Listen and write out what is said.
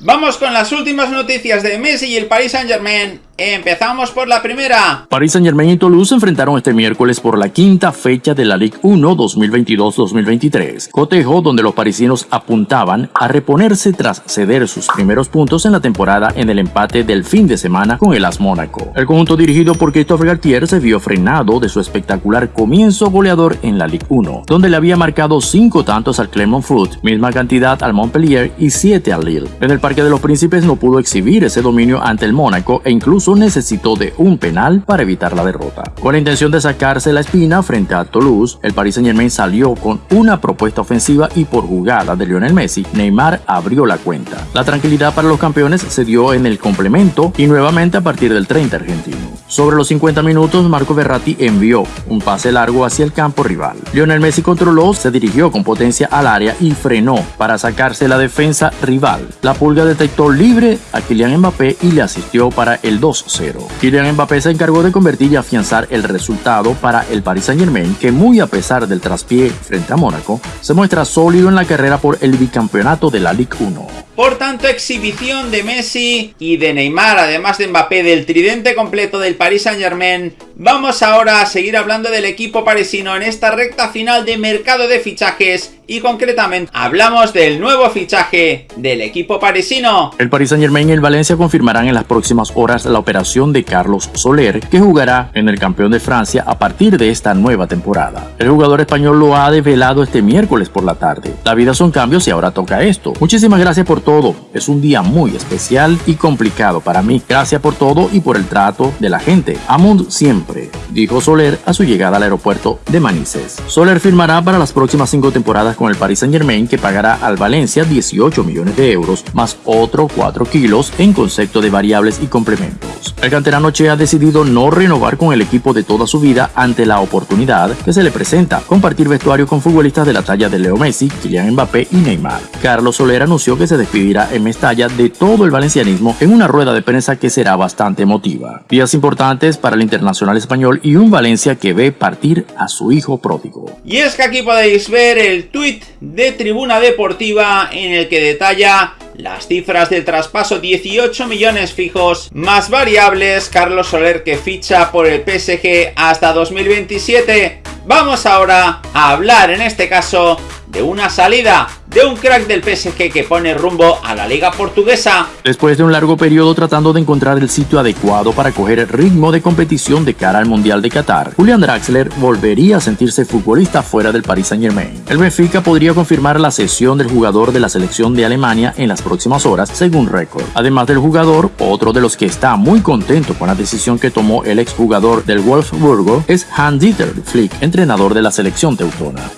Vamos con las últimas noticias de Messi y el Paris Saint Germain. Empezamos por la primera. Paris Saint Germain y Toulouse se enfrentaron este miércoles por la quinta fecha de la Ligue 1 2022-2023. Cotejo donde los parisinos apuntaban a reponerse tras ceder sus primeros puntos en la temporada en el empate del fin de semana con el AS Mónaco. El conjunto dirigido por Christophe Galtier se vio frenado de su espectacular comienzo goleador en la Ligue 1, donde le había marcado 5 tantos al Clermont Foot, misma cantidad al Montpellier y 7 al Lille. En el Parque de los Príncipes no pudo exhibir ese dominio ante el Mónaco e incluso necesitó de un penal para evitar la derrota. Con la intención de sacarse la espina frente a Toulouse, el Paris Saint Germain salió con una propuesta ofensiva y por jugada de Lionel Messi, Neymar abrió la cuenta. La tranquilidad para los campeones se dio en el complemento y nuevamente a partir del 30 argentino. Sobre los 50 minutos, Marco Verratti envió un pase largo hacia el campo rival. Lionel Messi controló, se dirigió con potencia al área y frenó para sacarse la defensa rival. La pulga detectó libre a Kylian Mbappé y le asistió para el 2-0. Kylian Mbappé se encargó de convertir y afianzar el resultado para el Paris Saint Germain, que muy a pesar del traspié frente a Mónaco, se muestra sólido en la carrera por el bicampeonato de la Ligue 1. Por tanto, exhibición de Messi y de Neymar, además de Mbappé, del tridente completo del Paris Saint Germain. Vamos ahora a seguir hablando del equipo parisino en esta recta final de mercado de fichajes y concretamente hablamos del nuevo fichaje del equipo parisino. El Paris Saint Germain y el Valencia confirmarán en las próximas horas la operación de Carlos Soler, que jugará en el campeón de Francia a partir de esta nueva temporada. El jugador español lo ha develado este miércoles por la tarde. La vida son cambios y ahora toca esto. Muchísimas gracias por todo. Es un día muy especial y complicado para mí. Gracias por todo y por el trato de la gente. Amund siempre, dijo Soler a su llegada al aeropuerto de Manises. Soler firmará para las próximas cinco temporadas con el Paris Saint Germain que pagará al Valencia 18 millones de euros más otro 4 kilos en concepto de variables y complementos. El canterano Che ha decidido no renovar con el equipo de toda su vida ante la oportunidad que se le presenta compartir vestuario con futbolistas de la talla de Leo Messi, Kylian Mbappé y Neymar. Carlos Soler anunció que se despide vivirá en Mestalla de todo el valencianismo en una rueda de prensa que será bastante emotiva. Días importantes para el internacional español y un Valencia que ve partir a su hijo pródigo. Y es que aquí podéis ver el tuit de Tribuna Deportiva en el que detalla las cifras del traspaso 18 millones fijos más variables Carlos Soler que ficha por el PSG hasta 2027. Vamos ahora a hablar en este caso de una salida de un crack del PSG que pone rumbo a la liga portuguesa. Después de un largo periodo tratando de encontrar el sitio adecuado para coger el ritmo de competición de cara al Mundial de Qatar, Julian Draxler volvería a sentirse futbolista fuera del Paris Saint Germain. El Benfica podría confirmar la cesión del jugador de la selección de Alemania en las próximas horas, según récord. Además del jugador, otro de los que está muy contento con la decisión que tomó el exjugador del Wolfsburgo es Hans-Dieter Flick, entrenador de la selección teutona.